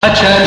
Acha